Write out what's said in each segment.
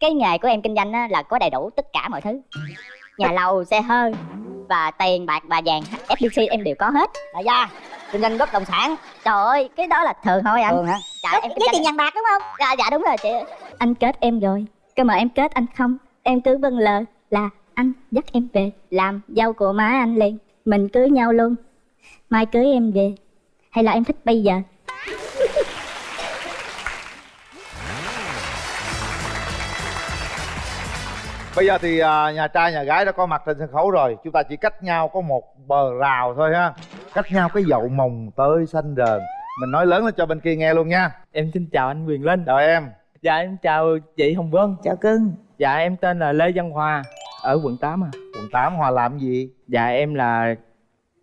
cái nghề của em kinh doanh á, là có đầy đủ tất cả mọi thứ. Nhà lầu xe hơi và tiền bạc và vàng FBC em đều có hết. Đại gia kinh doanh bất động sản. Trời ơi cái đó là thường thôi anh. Thường hả? Dạ em kinh với doanh tiền vàng bạc đúng không? Dạ dạ đúng rồi chị. Anh kết em rồi. Cơ mà em kết anh không. Em cứ vâng lờ là anh dắt em về làm dâu của má anh liền. Mình cưới nhau luôn. Mai cưới em về. Hay là em thích bây giờ Bây giờ thì à, nhà trai nhà gái đã có mặt trên sân khấu rồi. Chúng ta chỉ cách nhau có một bờ rào thôi ha. Cách nhau cái dậu mồng tơi xanh rờn Mình nói lớn lên cho bên kia nghe luôn nha. Em xin chào anh Quyền Linh. Chào em. Dạ em chào chị Hồng Vân. Chào cưng. Dạ em tên là Lê Văn Hòa Ở quận 8 à. Quận 8 Hòa làm gì? Dạ em là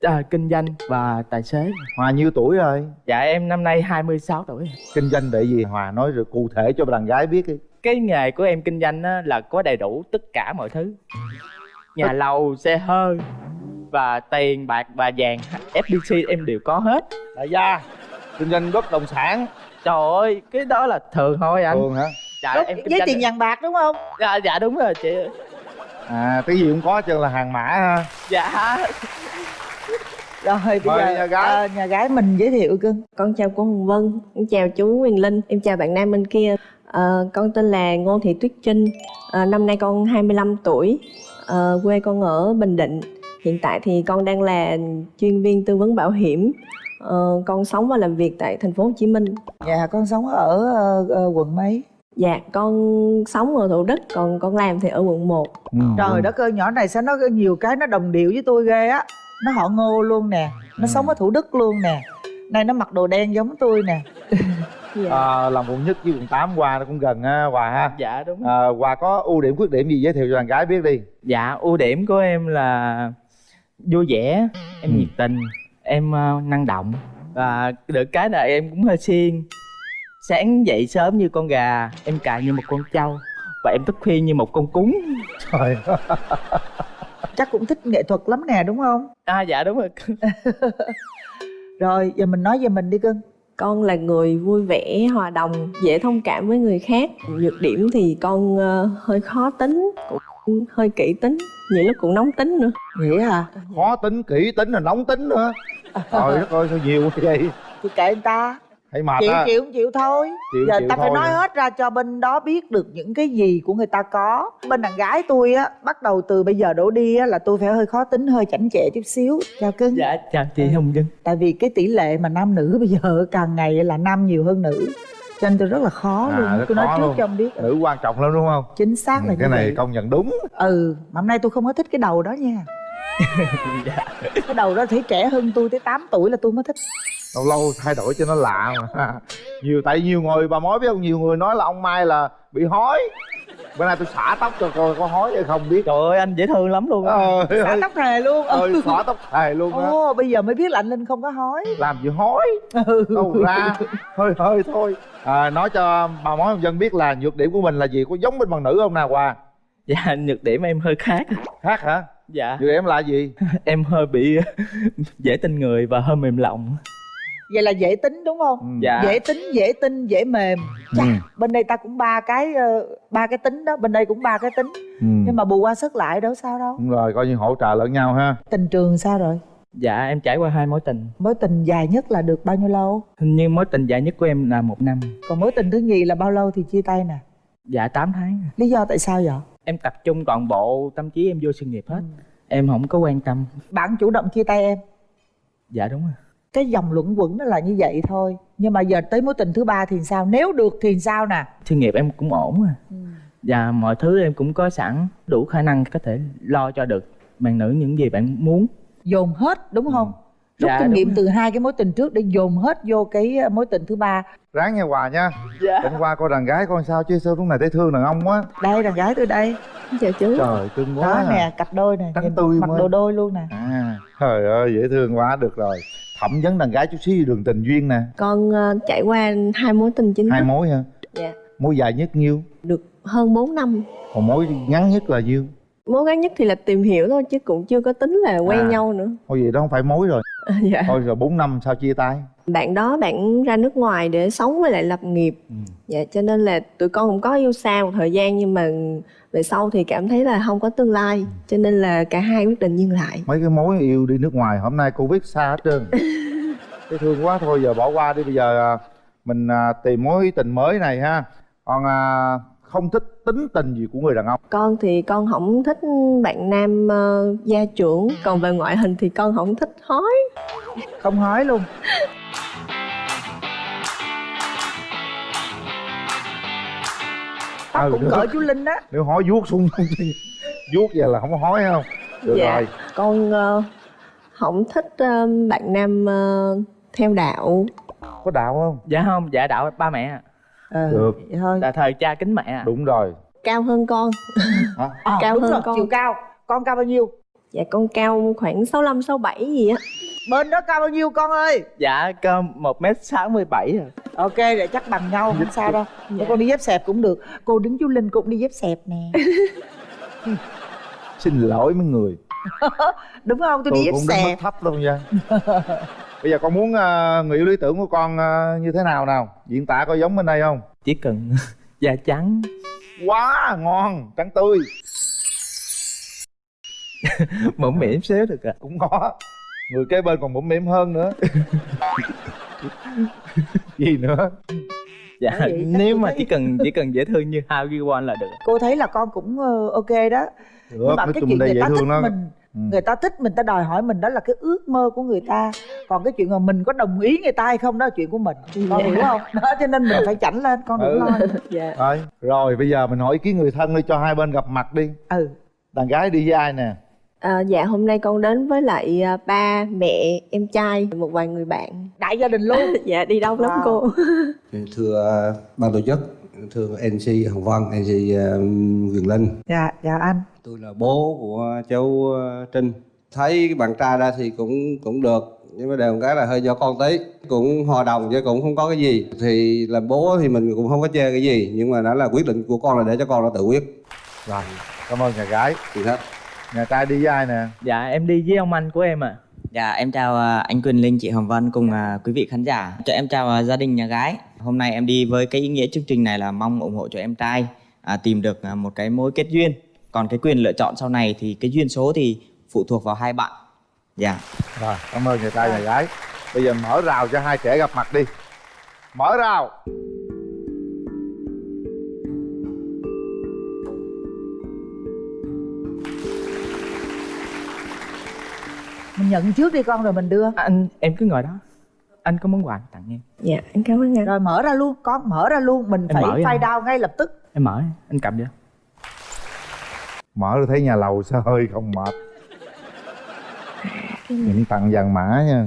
à, kinh doanh và tài xế. Hòa nhiêu tuổi rồi? Dạ em năm nay 26 tuổi. Kinh doanh để gì? Hòa nói rồi cụ thể cho đàn gái biết đi Cái nghề của em kinh doanh á, là có đầy đủ tất cả mọi thứ. Nhà lầu, xe hơi Và tiền bạc và vàng FBC em đều có hết. Đại gia Kinh doanh bất động sản. Trời ơi, cái đó là thường thôi anh. Thường hả? Dạ Đúng, em kinh với tiền vàng bạc đúng không? Dạ, dạ đúng rồi chị. À cái gì cũng có chân là hàng mã ha. Dạ. Rồi bây Mời giờ nhà gái. ờ, nhà gái mình giới thiệu cưng Con chào cô Hồng Vân, em chào chú Quyền Linh, em chào bạn nam bên kia. Ờ, con tên là Ngô Thị Tuyết Trinh, Ờ, năm nay con 25 tuổi, Ờ, quê con ở Bình Định. Hiện tại thì con đang là chuyên viên tư vấn bảo hiểm. Ờ, con sống và làm việc tại thành phố Hồ Chí Minh. dạ con sống ở ờ, quận mấy Dạ, con sống ở Thủ Đức, còn con làm thì ở quận 1. ừ. trời đất ơi nhỏ này sao nó có nhiều cái nó đồng điệu với tôi ghê á nó họ ngô luôn nè nó Ừ. sống ở thủ đức luôn nè nay nó mặc đồ đen giống tôi nè Dạ. à, Làm quận nhất với quận 8 Hòa nó cũng gần ha Hòa ha Dạ đúng à, Hòa có ưu điểm khuyết điểm gì giới thiệu cho đàn gái biết đi Dạ ưu điểm của em là vui vẻ, em Ừ. nhiệt tình, em ờ, năng động và được cái là em cũng hơi siêng. Sáng dậy sớm như con gà, em cài như một con trâu và em thức khuya như một con cún. Trời chắc cũng thích nghệ thuật lắm nè đúng không À dạ đúng rồi. rồi giờ mình nói về mình đi cưng Con là người vui vẻ, hòa đồng, dễ thông cảm với người khác. Nhược điểm thì con ờ, hơi khó tính, cũng hơi kỹ tính, nhiều lúc cũng nóng tính nữa. vậy hả? Khó tính, kỹ tính, là nóng tính nữa. Trời đất ơi sao nhiều quá vậy? Thì kệ người ta Thấy mệt chịu á. chịu không chịu thôi. Chịu, giờ chịu ta phải nói hết ra cho bên đó biết được những cái gì của người ta có. Bên đàn gái tôi á bắt đầu từ bây giờ đổ đi á là tôi phải hơi khó tính hơi chảnh chệ chút xíu. Chào cưng. Dạ chào chị Hồng Vân. tại vì cái tỷ lệ mà nam nữ bây giờ càng ngày là nam nhiều hơn nữ. Cho nên tôi rất là khó À, luôn. tôi nói trước luôn. cho ông biết. Nữ quan trọng lắm đúng không? chính xác là Ừ, như cái này vậy. công nhận đúng. Ừ mà hôm nay tôi không có thích cái đầu đó nha. Dạ. cái đầu đó thấy trẻ hơn tôi tới 8 tuổi là tôi mới thích Lâu lâu thay đổi cho nó lạ mà. Nhiều tại nhiều người bà mối biết không? Nhiều người nói là ông Mai là bị hói. Bữa nay tôi xả tóc cho coi có hói hay không biết. Trời ơi anh dễ thương lắm luôn á. Trời xả ơi. tóc hề luôn. Ơi xõa tóc thề luôn á. Ồ bây giờ mới biết là anh linh không có hói. Làm gì hói? Ừ. Đâu ra. Hơi hơi thôi. À, Nói cho bà mối dân biết là nhược điểm của mình là gì? Có giống bên bằng nữ không nào Hòa Dạ nhược điểm em hơi khác. Khác hả? Dạ. Nhược điểm là gì? Em hơi bị dễ tin người và hơi mềm lòng. Vậy là dễ tính đúng không Ừ. Dạ. dễ tính dễ tin dễ mềm Chà, Ừ. bên đây ta cũng ba cái ờ, ba cái tính đó bên đây cũng ba cái tính ừ. nhưng mà bù qua sức lại đâu sao đâu Đúng rồi coi như hỗ trợ lẫn nhau ha tình trường sao rồi Dạ em trải qua hai mối tình. mối tình dài nhất là được bao nhiêu lâu Hình như mối tình dài nhất của em là một năm. còn mối tình thứ nhì là bao lâu thì chia tay nè Dạ 8 tháng. lý do tại sao vậy Em tập trung toàn bộ tâm trí em vô sự nghiệp hết. Em không có quan tâm. bạn chủ động chia tay em Dạ đúng rồi. Cái dòng luẩn quẩn nó là như vậy thôi nhưng mà giờ tới mối tình thứ ba thì sao nếu được thì sao nè Sự nghiệp em cũng ổn à. Và mọi thứ em cũng có sẵn đủ khả năng có thể lo cho được bạn nữ những gì bạn muốn. dồn hết đúng không rút Dạ, kinh nghiệm rồi. từ hai cái mối tình trước để dồn hết vô cái ờ, mối tình thứ ba Ráng nghe Hòa nha Dạ. Hôm qua coi đàn gái coi sao chứ sao lúc này thấy thương đàn ông quá đây đàn gái tôi đây Chào chú. Trời cưng quá đó à. nè cặp đôi nè Trắng tươi mặc mới. đồ đôi luôn nè À, trời ơi dễ thương quá được rồi Thẩm vấn đàn gái chút xíu đường tình duyên nè Con ờ, trải qua hai mối tình chính Hai mối hả? Dạ. Mối dài nhất nhiêu? Được hơn 4 năm. Còn mối ngắn nhất là nhiêu? Mối ngắn nhất thì là tìm hiểu thôi chứ cũng chưa có tính là quen À. nhau nữa. Thôi vậy đó không phải mối rồi. Dạ. Thôi rồi 4 năm sao chia tay? Bạn đó bạn ra nước ngoài để sống với lại lập nghiệp. Ừ. dạ cho nên là tụi con cũng có yêu xa một thời gian nhưng mà về sau thì cảm thấy là không có tương lai cho nên là cả hai quyết định dừng lại. Mấy cái mối yêu đi nước ngoài hôm nay cô viết xa hết trơn. Thấy thương quá thôi giờ bỏ qua đi bây giờ à, mình à, tìm mối tình mới này ha. Còn à, không thích tính tình gì của người đàn ông? Con thì con không thích bạn nam ờ, gia trưởng. Còn về ngoại hình thì con không thích hói. Không hói luôn. Tóc Ừ, cũng cỡ chú linh á nếu hói vuốt xuống vuốt vậy là không có hói không? Được dạ. rồi. Con ờ, không thích ờ, bạn nam ờ, theo đạo. Có đạo không? Dạ không. Dạ đạo ba mẹ ờ Được. vậy thôi. Là thời cha kính mẹ ạ. đúng rồi. Cao hơn con. Hả? Ờ, cao đúng hơn rồi con. chiều cao. Con cao bao nhiêu? Dạ con cao khoảng 65 67 gì á. Bên đó cao bao nhiêu con ơi? Dạ cơ một m sáu mươi bảy à. Ok để chắc bằng nhau không sao đâu. Thế con đi dép xẹp cũng được. Cô đứng chú linh cũng đi dép xẹp nè. Xin lỗi mấy người. Đúng không? Tôi tôi đi dép cũng xẹp. thấp luôn nha bây giờ con muốn à, người yêu lý tưởng của con à, như thế nào nào? Diễn tả có giống bên đây không? Chỉ cần da trắng. Quá ngon trắng tươi. Mũm mỉm xíu được ạ. Cũng có. Người kế bên còn mũm mỉm hơn nữa. Gì nữa? Dạ vậy nếu mà thấy- chỉ cần chỉ cần dễ thương như How You Want là được. Cô thấy là con cũng ờ, ok đó. Được nói cái chung chuyện đây dễ ta thích thương đó mình. Người ta thích mình ta đòi hỏi mình đó là cái ước mơ của người ta. Còn cái chuyện mà mình có đồng ý người ta hay không đó là chuyện của mình. Con Dạ. hiểu không? Đó cho nên mình phải chảnh lên con đừng Ừ. lo. Dạ. Rồi rồi bây giờ mình hỏi ý kiến người thân đi cho hai bên gặp mặt đi. Ừ. Đàn gái đi với ai nè? À, dạ hôm nay con đến với lại à, ba mẹ em trai một vài người bạn. Đại gia đình luôn. Dạ đi đông lắm Wow. cô. Thưa ban tổ chức thưa MC Hồng Vân MC uh, Quyền Linh. Dạ chào anh tôi là bố của cháu uh, Trinh. Thấy bạn trai ra thì cũng cũng được nhưng mà đều cái là hơi do con tí. Cũng hòa đồng chứ cũng không có cái gì. Thì làm bố thì mình cũng không có chê cái gì nhưng mà đó là quyết định của con là để cho con nó tự quyết. Rồi cảm ơn nhà gái. Thì hết nhà trai đi với ai nè? Dạ em đi với ông anh của em ạ. Dạ em chào à, anh Quyền Linh, chị Hồng Vân cùng à, quý vị khán giả. Cho em chào à, gia đình nhà gái. Hôm nay em đi với cái ý nghĩa chương trình này là mong ủng hộ cho em trai à, tìm được à, một cái mối kết duyên. Còn cái quyền lựa chọn sau này thì cái duyên số thì phụ thuộc vào hai bạn. Dạ. rồi cảm ơn nhà trai nhà gái. Bây giờ mở rào cho hai trẻ gặp mặt đi. Mở rào. Mình nhận trước đi con rồi mình đưa. Anh em cứ ngồi đó. Anh có món quà tặng em. Dạ em cảm ơn anh. Rồi mở ra luôn con mở ra luôn. Mình Em phải file down ngay lập tức. Em mở anh cầm vô mở ra thấy nhà lầu sao hơi không mệt. Những tặng vàng mã nha.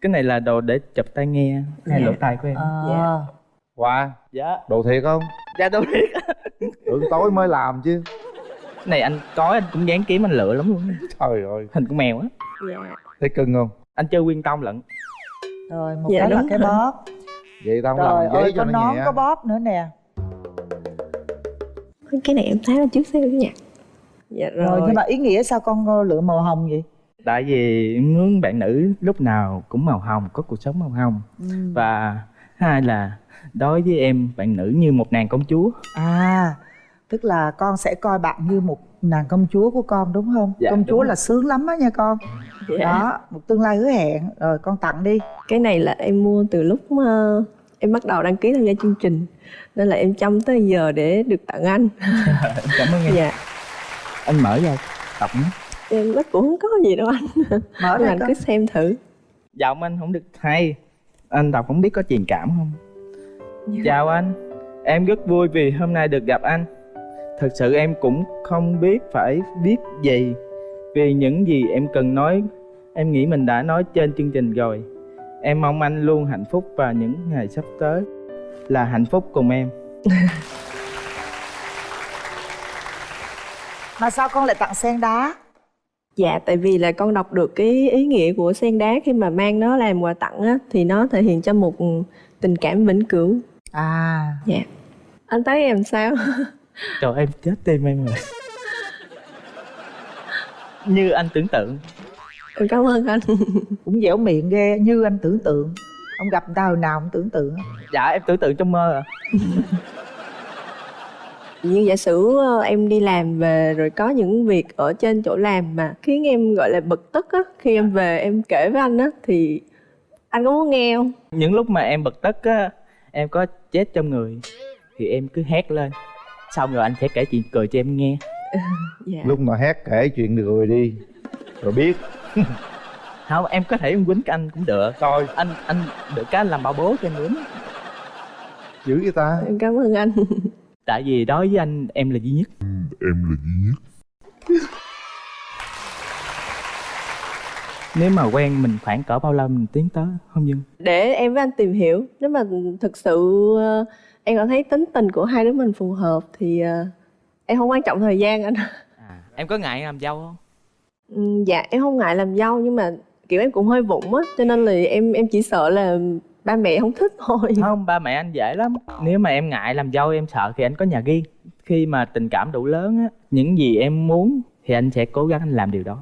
Cái này là đồ để chụp tai nghe hay lỗ tai của em? À. qua dạ. Đồ thiệt không? Dạ đâu biết tưởng tối mới làm chứ. Cái này anh có anh cũng dán kiếm anh lựa lắm luôn. Trời ơi. Hình con mèo á. Dạ. Thấy cưng không? Anh chơi quyên tông lận. Rồi một Dạ, cái là cái bóp. Vậy tao không trời làm giấy ơi cho có nó nón nhẹ. có bóp nữa nè cái này em thấy là trước xíu nha. Dạ rồi, rồi. nhưng mà ý nghĩa sao con ờ, lựa màu hồng vậy? Tại vì em muốn bạn nữ lúc nào cũng màu hồng có cuộc sống màu hồng. Ừ. và hai là đối với em bạn nữ như một nàng công chúa. À tức là con sẽ coi bạn như một nàng công chúa của con đúng không? Dạ, công chúa rồi. là sướng lắm á nha con. Dạ. đó một tương lai hứa hẹn. Rồi con tặng đi. Cái này là em mua từ lúc ờ, em bắt đầu đăng ký tham gia chương trình nên là em chăm tới giờ để được tặng anh. Cảm ơn em. Dạ. Anh mở ra đọc nhé. Em nó cũng không có gì đâu anh. Mở ra anh cứ xem thử. Giọng anh không được hay. Anh đọc không biết có truyền cảm không? Chào anh. Em rất vui vì hôm nay được gặp anh. Thật sự em cũng không biết phải viết gì. Vì những gì em cần nói em nghĩ mình đã nói trên chương trình rồi em mong anh luôn hạnh phúc và những ngày sắp tới là hạnh phúc cùng em mà sao con lại tặng sen đá Dạ, tại vì là con đọc được cái ý nghĩa của sen đá khi mà mang nó làm quà tặng á, thì nó thể hiện cho một tình cảm vĩnh cửu. à Dạ. Anh thấy em sao? trời em chết tim em rồi như anh tưởng tượng em cảm ơn anh. Cũng dẻo miệng ghê như anh tưởng tượng. Ông gặp người ta hồi nào ông tưởng tượng. Dạ em tưởng tượng trong mơ à như giả sử ờ, em đi làm về rồi có những việc ở trên chỗ làm mà khiến em gọi là bực tức á khi em về em kể với anh á thì anh có muốn nghe không? Những lúc mà em bực tức á em có chết trong người thì em cứ hét lên. Xong rồi anh sẽ kể chuyện cười cho em nghe. Dạ. Lúc nào hét kể chuyện được rồi đi rồi biết không em có thể em quýnh cái anh cũng được. Coi anh anh được cái anh làm bảo bố cho em quýnh. Dữ vậy ta? Em cảm ơn anh. Tại vì đối với anh em là duy nhất. Nếu mà quen mình khoảng cỡ bao lâu mình tiến tới không dưng để em với anh tìm hiểu. Nếu mà thực sự ờ, em cảm thấy tính tình của hai đứa mình phù hợp thì ờ, em không quan trọng thời gian anh. À, em có ngại làm dâu không? Ừ, dạ em không ngại làm dâu nhưng mà kiểu em cũng hơi vụng á cho nên là em em chỉ sợ là ba mẹ không thích thôi. Không ba mẹ anh dễ lắm. Nếu mà em ngại làm dâu em sợ thì anh có nhà riêng. Khi mà tình cảm đủ lớn á những gì em muốn thì anh sẽ cố gắng anh làm điều đó.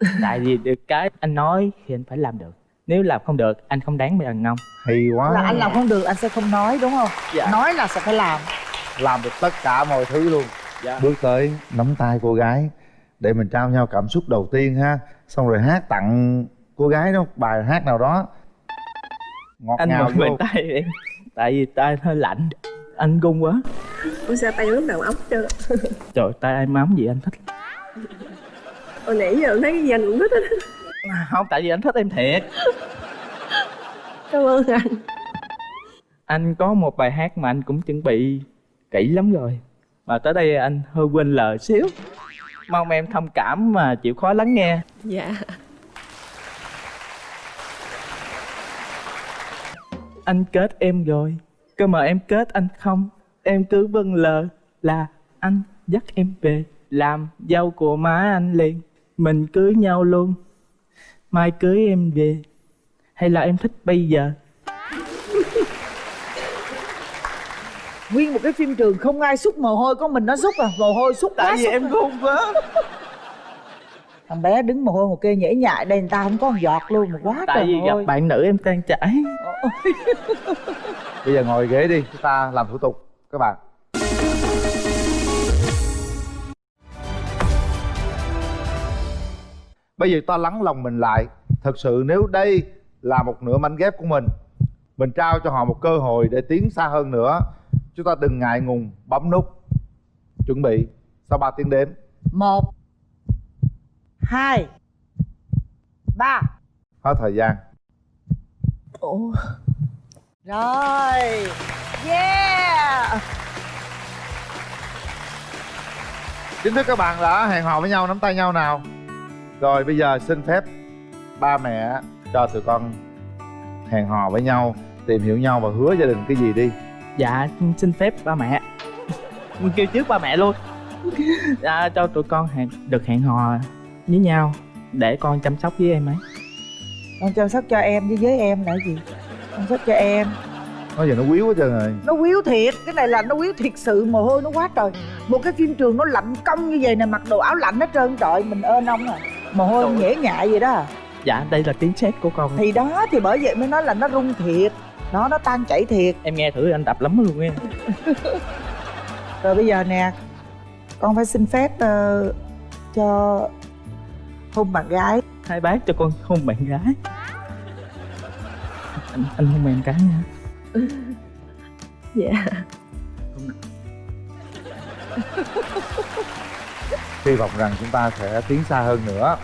Tại vì được cái anh nói thì anh phải làm được. Nếu làm không được anh không đáng bị đàn ông. Hay quá. Là anh làm không được anh sẽ không nói đúng không? Dạ. nói là sẽ phải làm. Làm được tất cả mọi thứ luôn. Dạ. bước tới nắm tay cô gái để mình trao nhau cảm xúc đầu tiên ha. Xong rồi hát tặng cô gái đó một bài hát nào đó. Ngọt anh ngào vô. tay em. Tại vì tay hơi lạnh. Anh gung quá. Ôi sao tay lúc nào ốc chưa trời tay em ấm gì anh thích? Hồi nãy giờ thấy cái gì anh cũng thích hết không tại vì anh thích em thiệt. Cảm ơn anh. Anh có một bài hát mà anh cũng chuẩn bị kỹ lắm rồi. Mà tới đây anh hơi quên lời xíu mong em thông cảm mà chịu khó lắng nghe. Dạ. Anh kết em rồi cơ mà em kết anh không? Em cứ vâng lờ là anh dắt em về làm dâu của má anh liền. Mình cưới nhau luôn mai cưới em về. Hay là em thích bây giờ nguyên một cái phim trường không ai xúc mồ hôi có mình nó xúc à. Mồ hôi xúc quá tại vì xúc em à. gung quá thằng bé đứng mồ hôi một kê nhễ nhại đây người ta không có một giọt luôn mà quá tại trời vì gặp bạn nữ em tan chảy. Bây giờ ngồi ghế đi chúng ta làm thủ tục các bạn. Bây giờ ta lắng lòng mình lại. Thật sự nếu đây là một nửa mảnh ghép của mình mình trao cho họ một cơ hội để tiến xa hơn nữa chúng ta đừng ngại ngùng bấm nút. Chuẩn bị. Sau 3 tiếng đếm? Một hai ba. Hết thời gian. Ủa? Rồi. Yeah. Chính thức các bạn đã hẹn hò với nhau nắm tay nhau nào. Rồi bây giờ xin phép ba mẹ cho tụi con hẹn hò với nhau tìm hiểu nhau và hứa gia đình cái gì đi dạ xin phép ba mẹ. Kêu trước ba mẹ luôn. Dạ, cho tụi con hẹn được hẹn hò với nhau để con chăm sóc với em ấy. Con chăm sóc cho em với với em là gì? Chăm sóc cho em. Nói giờ nó quýu quá trơn rồi nó quýu thiệt cái này là nó quýu thiệt sự mồ hôi nó quá trời. Một cái phim trường nó lạnh cong như vậy nè mặc đồ áo lạnh hết trơn. Trời mình ơn ông à. Mồ hôi Trời. nhễ nhại vậy đó à. dạ đây là tiếng sét của con. Thì đó thì bởi vậy mới nói là nó rung thiệt nó nó tan chảy thiệt. Em nghe thử anh đập lắm luôn em rồi bây giờ nè con phải xin phép ờ, cho hôn bạn gái. Hai bác cho con hôn bạn gái. Anh, anh hôn em cái nha. Dạ. Hy vọng rằng chúng ta sẽ tiến xa hơn nữa